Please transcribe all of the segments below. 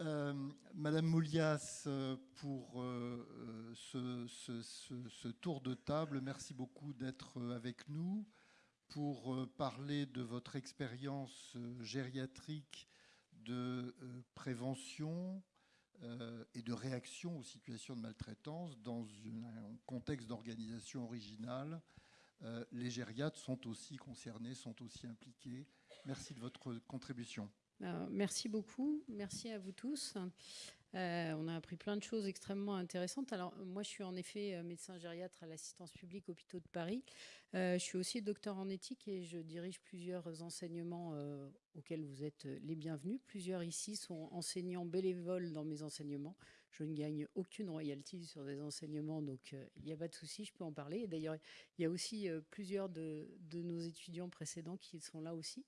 Euh, Madame Moulias, euh, pour euh, ce, tour de table, merci beaucoup d'être avec nous pour parler de votre expérience gériatrique de prévention et de réaction aux situations de maltraitance dans un contexte d'organisation originale. Les gériatres sont aussi concernés, sont aussi impliqués. Merci de votre contribution. Ben, merci beaucoup, merci à vous tous. Euh, on a appris plein de choses extrêmement intéressantes. Alors, moi, je suis en effet euh, médecin gériatre à l'assistance publique hôpitaux de Paris. Euh, je suis aussi docteur en éthique et je dirige plusieurs enseignements auxquels vous êtes les bienvenus. Plusieurs ici sont enseignants bénévoles dans mes enseignements. Je ne gagne aucune royalty sur des enseignements, donc il n'y a pas de souci, je peux en parler. D'ailleurs, il y a aussi plusieurs de, nos étudiants précédents qui sont là aussi.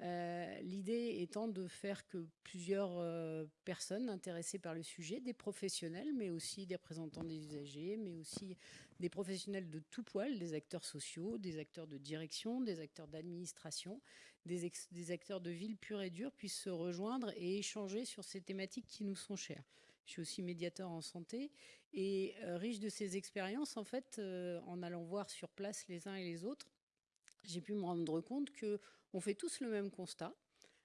Euh, l'idée étant de faire que plusieurs euh, personnes intéressées par le sujet, des professionnels, mais aussi des représentants des usagers, mais aussi des professionnels de tout poil, des acteurs sociaux, des acteurs de direction, des acteurs d'administration, des, acteurs de ville pure et dure, puissent se rejoindre et échanger sur ces thématiques qui nous sont chères. Je suis aussi médiateur en santé et euh, riche de ces expériences, en fait, en allant voir sur place les uns et les autres, j'ai pu me rendre compte que on fait tous le même constat,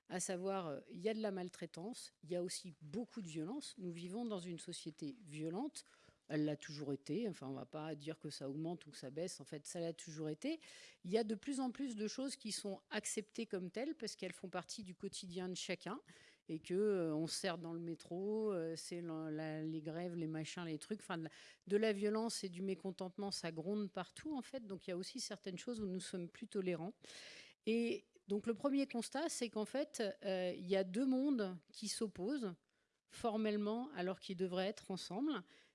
à savoir, euh, il y a de la maltraitance, il y a aussi beaucoup de violence. Nous vivons dans une société violente, elle l'a toujours été, enfin on ne va pas dire que ça augmente ou que ça baisse, en fait ça l'a toujours été. Il y a de plus en plus de choses qui sont acceptées comme telles parce qu'elles font partie du quotidien de chacun et que euh, sert dans le métro, euh, c'est les grèves, les machins, les trucs, enfin de, de, la violence et du mécontentement, ça gronde partout en fait. Donc il y a aussi certaines choses où nous sommes plus tolérants. Et donc le premier constat, c'est qu'en fait, euh, il y a deux mondes qui s'opposent formellement alors qu'ils devraient être ensemble.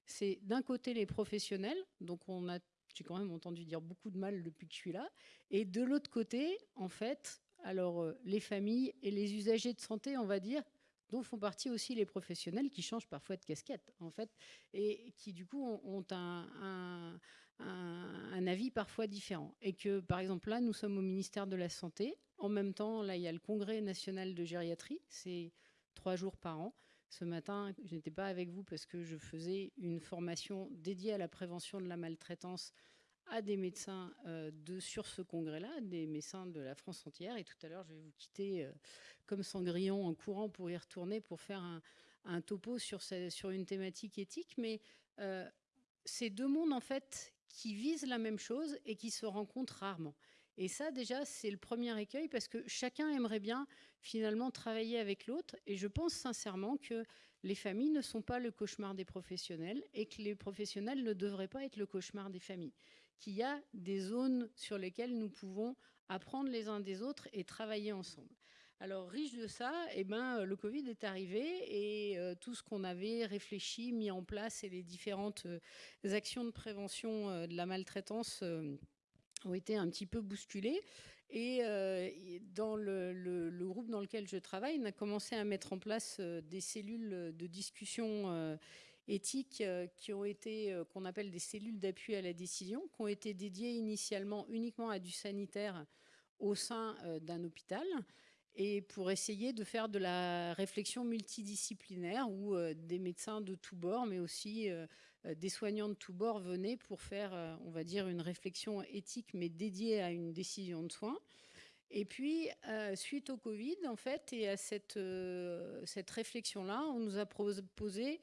C'est d'un côté les professionnels, donc on a, j'ai quand même entendu dire beaucoup de mal depuis que je suis là, et de l'autre côté, en fait, alors euh, les familles et les usagers de santé, on va dire, dont font partie aussi les professionnels qui changent parfois de casquette, en fait, et qui du coup ont un, un, avis parfois différent. Et que, par exemple, là, nous sommes au ministère de la Santé. En même temps, là, il y a le Congrès national de gériatrie. C'est trois jours par an. Ce matin, je n'étais pas avec vous parce que je faisais une formation dédiée à la prévention de la maltraitance à des médecins euh, de, sur ce congrès-là, des médecins de la France entière. Et tout à l'heure, je vais vous quitter euh, comme Sangrillon en courant pour y retourner pour faire un, topo sur, sur, une thématique éthique. Mais euh, ces deux mondes, en fait, qui visent la même chose et qui se rencontrent rarement. Et ça, déjà, c'est le premier écueil parce que chacun aimerait bien finalement travailler avec l'autre. Et je pense sincèrement que les familles ne sont pas le cauchemar des professionnels et que les professionnels ne devraient pas être le cauchemar des familles. Qu'il y a des zones sur lesquelles nous pouvons apprendre les uns des autres et travailler ensemble. Alors, riche de ça, eh ben, le Covid est arrivé et euh, tout ce qu'on avait réfléchi, mis en place et les différentes euh, actions de prévention euh, de la maltraitance ont été un petit peu bousculées. Et dans le, groupe dans lequel je travaille, on a commencé à mettre en place des cellules de discussion éthique qui ont été, qu'on appelle des cellules d'appui à la décision, qui ont été dédiées initialement uniquement à du sanitaire au sein d'un hôpital et pour essayer de faire de la réflexion multidisciplinaire où euh, des médecins de tous bords, mais aussi euh, euh, des soignants de tous bords venaient pour faire, on va dire, une réflexion éthique, mais dédiée à une décision de soins. Et puis, suite au Covid, en fait, et à cette, cette réflexion-là, on nous a proposé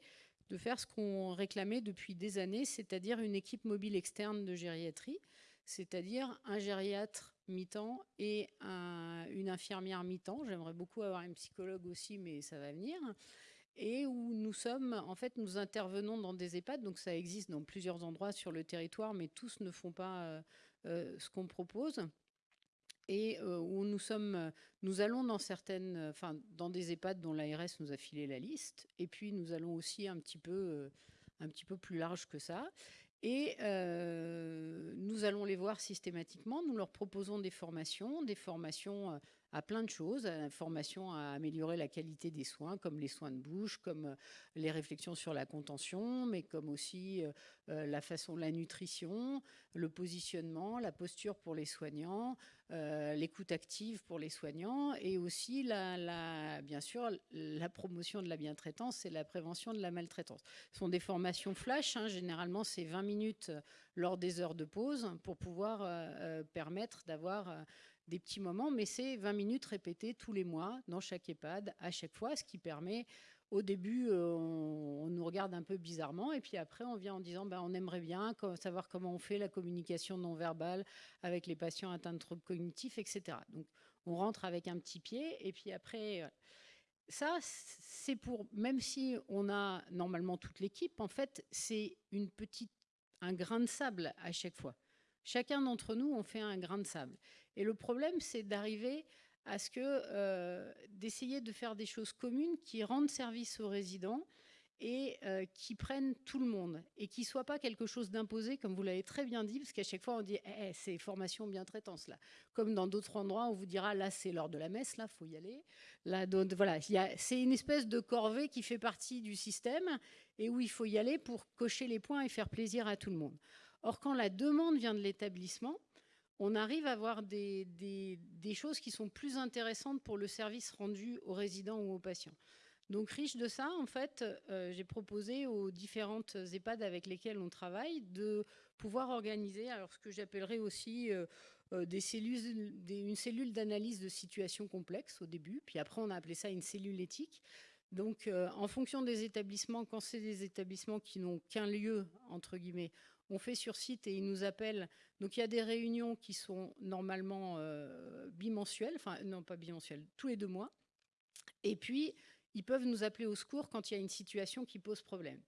de faire ce qu'on réclamait depuis des années, c'est-à-dire une équipe mobile externe de gériatrie, c'est-à-dire un gériatre mi-temps et une infirmière mi-temps. J'aimerais beaucoup avoir un psychologue aussi, mais ça va venir. Et où nous sommes, en fait, nous intervenons dans des EHPAD, donc ça existe dans plusieurs endroits sur le territoire, mais tous ne font pas euh, euh, ce qu'on propose. Et euh, où nous sommes, nous allons dans certaines, enfin, dans des EHPAD dont l'ARS nous a filé la liste, et puis nous allons aussi un petit peu, un petit peu plus large que ça. Et euh, nous allons les voir systématiquement, nous leur proposons des formations, des formations euh, à plein de choses, à la formation à améliorer la qualité des soins, comme les soins de bouche, comme les réflexions sur la contention, mais comme aussi la façon, la nutrition, le positionnement, la posture pour les soignants, l'écoute active pour les soignants, et aussi, bien sûr, la promotion de la bientraitance et la prévention de la maltraitance. Ce sont des formations flash, hein, généralement c'est 20 minutes lors des heures de pause pour pouvoir permettre d'avoir des petits moments, mais c'est 20 minutes répétées tous les mois dans chaque EHPAD, à chaque fois, ce qui permet, au début, euh, on, nous regarde un peu bizarrement, et puis après, on vient en disant, ben, on aimerait bien savoir comment on fait la communication non verbale avec les patients atteints de troubles cognitifs, etc. Donc, on rentre avec un petit pied, et puis après... Euh, ça, c'est pour, même si on a normalement toute l'équipe, en fait, c'est une petite, un grain de sable à chaque fois. Chacun d'entre nous, on fait un grain de sable. Et le problème, c'est d'arriver à ce que, euh, d'essayer de faire des choses communes qui rendent service aux résidents et euh, qui prennent tout le monde et qui ne soient pas quelque chose d'imposé, comme vous l'avez très bien dit, parce qu'à chaque fois on dit eh, eh, c'est formation bien traitance là. Comme dans d'autres endroits, on vous dira là c'est l'heure de la messe, là faut y aller. Là, voilà, c'est une espèce de corvée qui fait partie du système et où il faut y aller pour cocher les points et faire plaisir à tout le monde. Or, quand la demande vient de l'établissement, on arrive à avoir des, choses qui sont plus intéressantes pour le service rendu aux résidents ou aux patients. Donc, riche de ça, en fait, euh, j'ai proposé aux différentes EHPAD avec lesquelles on travaille de pouvoir organiser alors ce que j'appellerais aussi euh, euh, cellules, une cellule d'analyse de situations complexes au début, puis après on a appelé ça une cellule éthique. Donc, en fonction des établissements, quand c'est des établissements qui n'ont qu'un lieu, entre guillemets, on fait sur site et ils nous appellent. Donc il y a des réunions qui sont normalement euh, bimensuelles, enfin non pas bimensuelles, tous les deux mois. Et puis, ils peuvent nous appeler au secours quand il y a une situation qui pose problème.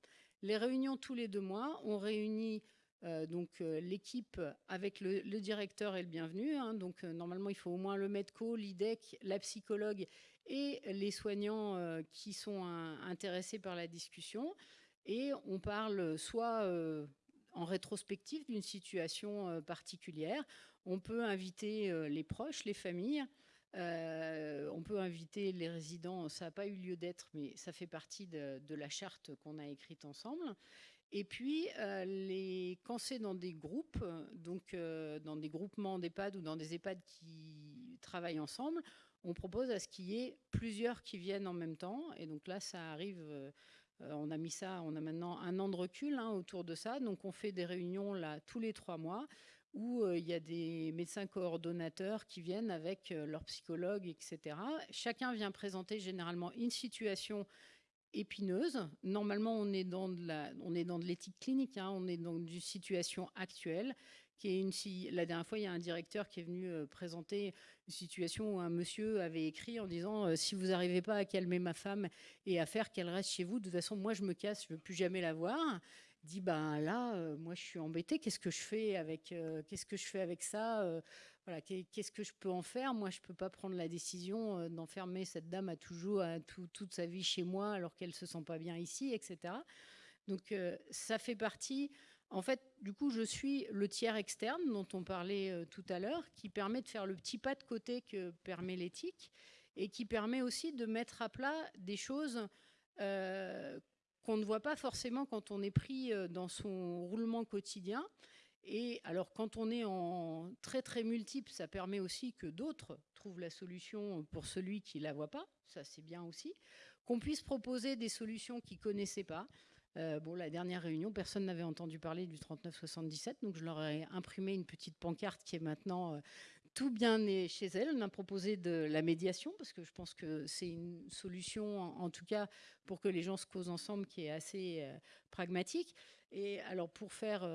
Les réunions tous les deux mois, on réunit euh, donc euh, l'équipe avec le, directeur et le bienvenu. Hein. donc normalement, il faut au moins le MEDCO, l'IDEC, la psychologue et les soignants qui sont intéressés par la discussion. Et on parle soit en rétrospective d'une situation euh, particulière. On peut inviter euh, les proches, les familles, euh, on peut inviter les résidents, ça n'a pas eu lieu d'être, mais ça fait partie de, la charte qu'on a écrite ensemble. Et puis, les, quand c'est dans des groupes, donc dans des groupements d'EHPAD ou dans des EHPAD qui travaillent ensemble, on propose à ce qu'il y ait plusieurs qui viennent en même temps. Et donc là, ça arrive on a mis ça, on a maintenant un an de recul hein, autour de ça. Donc on fait des réunions là tous les trois mois où euh, il y a des médecins coordonnateurs qui viennent avec euh, leurs psychologues, etc. Chacun vient présenter généralement une situation épineuse. Normalement, on est dans de l'éthique clinique, hein. on est dans une situation actuelle la dernière fois, il y a un directeur qui est venu euh, présenter une situation où un monsieur avait écrit en disant euh, si vous n'arrivez pas à calmer ma femme et à faire qu'elle reste chez vous, de toute façon, moi je me casse, je ne veux plus jamais la voir. Dit ben là, euh, moi je suis embêté. Qu'est-ce que je fais avec ça qu'est-ce que je peux en faire? Moi, je peux pas prendre la décision d'enfermer cette dame à toujours, toute sa vie chez moi, alors qu'elle se sent pas bien ici, etc. Donc ça fait partie en fait, du coup, je suis le tiers externe dont on parlait euh, tout à l'heure, qui permet de faire le petit pas de côté que permet l'éthique et qui permet aussi de mettre à plat des choses euh, qu'on ne voit pas forcément quand on est pris euh, dans son roulement quotidien. Et alors, quand on est en très très multiple, ça permet aussi que d'autres trouvent la solution pour celui qui ne la voit pas. Ça, c'est bien aussi. Qu'on puisse proposer des solutions qu'ils ne connaissaient pas. Euh, bon, la dernière réunion, personne n'avait entendu parler du 3977, donc je leur ai imprimé une petite pancarte qui est maintenant euh, tout bien chez elle. On a proposé de la médiation, parce que je pense que c'est une solution, en, tout cas, pour que les gens se causent ensemble, qui est assez euh, pragmatique. Et alors, pour faire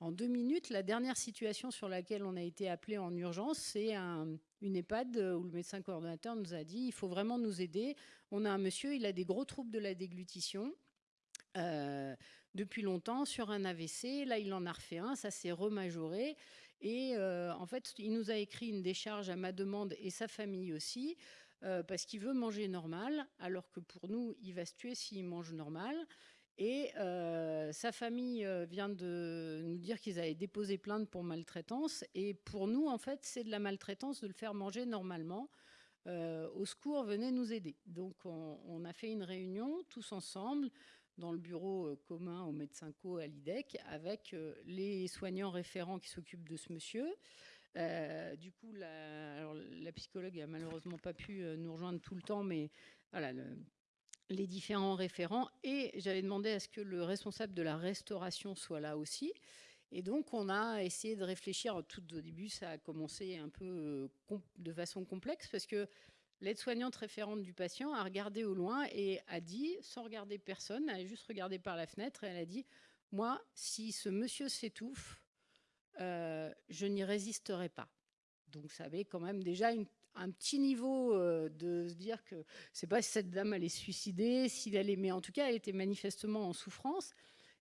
en deux minutes, la dernière situation sur laquelle on a été appelé en urgence, c'est une EHPAD où le médecin coordonnateur nous a dit il faut vraiment nous aider. On a un monsieur, il a des gros troubles de la déglutition. Euh, depuis longtemps sur un AVC. Là, il en a refait un, ça s'est remajoré. Et euh, en fait, il nous a écrit une décharge à ma demande et sa famille aussi, euh, parce qu'il veut manger normal, alors que pour nous, il va se tuer s'il mange normal. Et sa famille vient de nous dire qu'ils avaient déposé plainte pour maltraitance. Et pour nous, en fait, c'est de la maltraitance de le faire manger normalement. au secours, venez nous aider. Donc on, a fait une réunion tous ensemble dans le bureau commun au médecin co à l'IDEC avec les soignants référents qui s'occupent de ce monsieur. du coup, la, psychologue a malheureusement pas pu nous rejoindre tout le temps, mais voilà, les différents référents. Et j'avais demandé à ce que le responsable de la restauration soit là aussi. Et donc, on a essayé de réfléchir. Tout au début, ça a commencé un peu euh, de façon complexe parce que l'aide-soignante référente du patient a regardé au loin et a dit, sans regarder personne, elle a juste regardé par la fenêtre et elle a dit Moi, si ce monsieur s'étouffe, euh, je n'y résisterai pas. Donc, ça avait quand même déjà un petit niveau euh, de se dire que c'est pas si cette dame allait suicider, s'il allait, mais en tout cas, elle était manifestement en souffrance.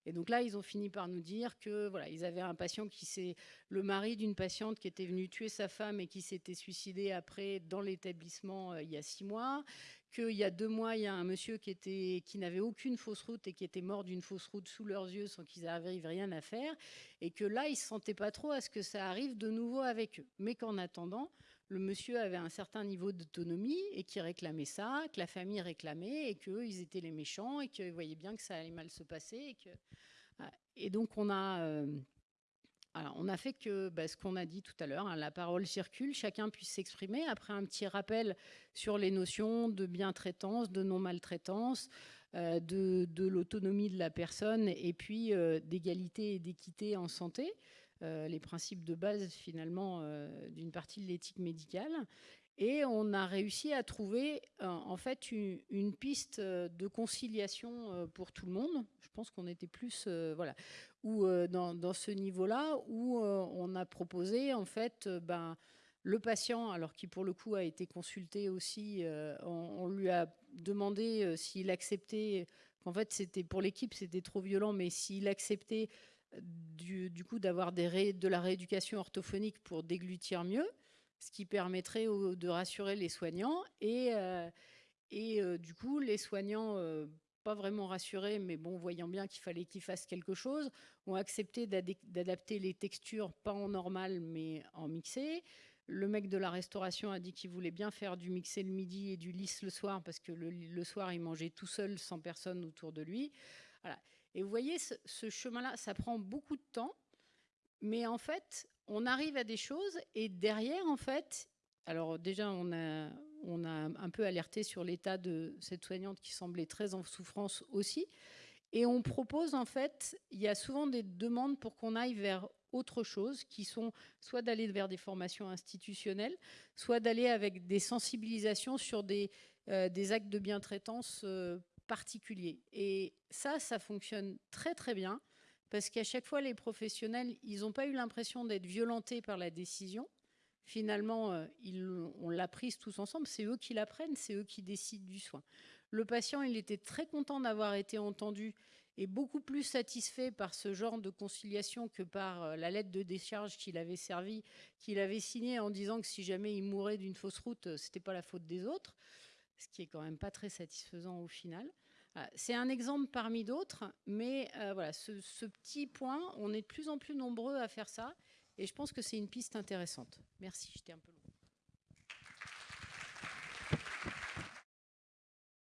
Et donc là, ils ont fini par nous dire que voilà, ils avaient un patient qui s'est, le mari d'une patiente qui était venue tuer sa femme et qui s'était suicidé après dans l'établissement euh, il y a six mois, qu'il y a deux mois, il y a un monsieur qui qui n'avait aucune fausse route et qui était mort d'une fausse route sous leurs yeux sans qu'ils arrivent rien à faire, et que là, ils se sentaient pas trop à ce que ça arrive de nouveau avec eux, mais qu'en attendant, le monsieur avait un certain niveau d'autonomie et qui réclamait ça, que la famille réclamait et qu'eux, ils étaient les méchants et qu'ils voyaient bien que ça allait mal se passer. Et, que, et donc, on a, euh, alors, on a fait que bah, ce qu'on a dit tout à l'heure, hein, la parole circule, chacun puisse s'exprimer. Après, un petit rappel sur les notions de bien-traitance, de non-maltraitance, euh, de, l'autonomie de la personne et puis euh, d'égalité et d'équité en santé. Euh, les principes de base finalement d'une partie de l'éthique médicale. Et on a réussi à trouver en fait une, piste de conciliation pour tout le monde. Je pense qu'on était plus voilà, où, dans, ce niveau-là où on a proposé en fait ben, le patient, alors qui pour le coup a été consulté aussi, on, lui a demandé s'il acceptait, qu'en fait c'était pour l'équipe c'était trop violent, mais s'il acceptait du, coup d'avoir de la rééducation orthophonique pour déglutir mieux, ce qui permettrait de rassurer les soignants. Et, euh, euh, du coup, les soignants, euh, pas vraiment rassurés, mais bon, voyant bien qu'il fallait qu'ils fassent quelque chose, ont accepté d'adapter les textures, pas en normal, mais en mixé. Le mec de la restauration a dit qu'il voulait bien faire du mixé le midi et du lisse le soir, parce que le, soir, il mangeait tout seul, sans personne autour de lui. Voilà. Et vous voyez, ce, chemin-là, ça prend beaucoup de temps, mais en fait, on arrive à des choses et derrière, en fait, alors déjà, on a, on a un peu alerté sur l'état de cette soignante qui semblait très en souffrance aussi. Et on propose, en fait, il y a souvent des demandes pour qu'on aille vers autre chose, qui sont soit d'aller vers des formations institutionnelles, soit d'aller avec des sensibilisations sur des, euh, des actes de bientraitance euh, particulier. Et ça, ça fonctionne très très bien parce qu'à chaque fois, les professionnels, ils n'ont pas eu l'impression d'être violentés par la décision. Finalement, euh, on l'a prise tous ensemble, c'est eux qui la prennent, c'est eux qui décident du soin. Le patient, il était très content d'avoir été entendu et beaucoup plus satisfait par ce genre de conciliation que par euh, la lettre de décharge qu'il avait qu'il avait signée en disant que si jamais il mourait d'une fausse route, euh, c'était pas la faute des autres ce qui est quand même pas très satisfaisant au final. C'est un exemple parmi d'autres, mais voilà, ce, petit point, on est de plus en plus nombreux à faire ça, et je pense que c'est une piste intéressante. Merci, j'étais un peu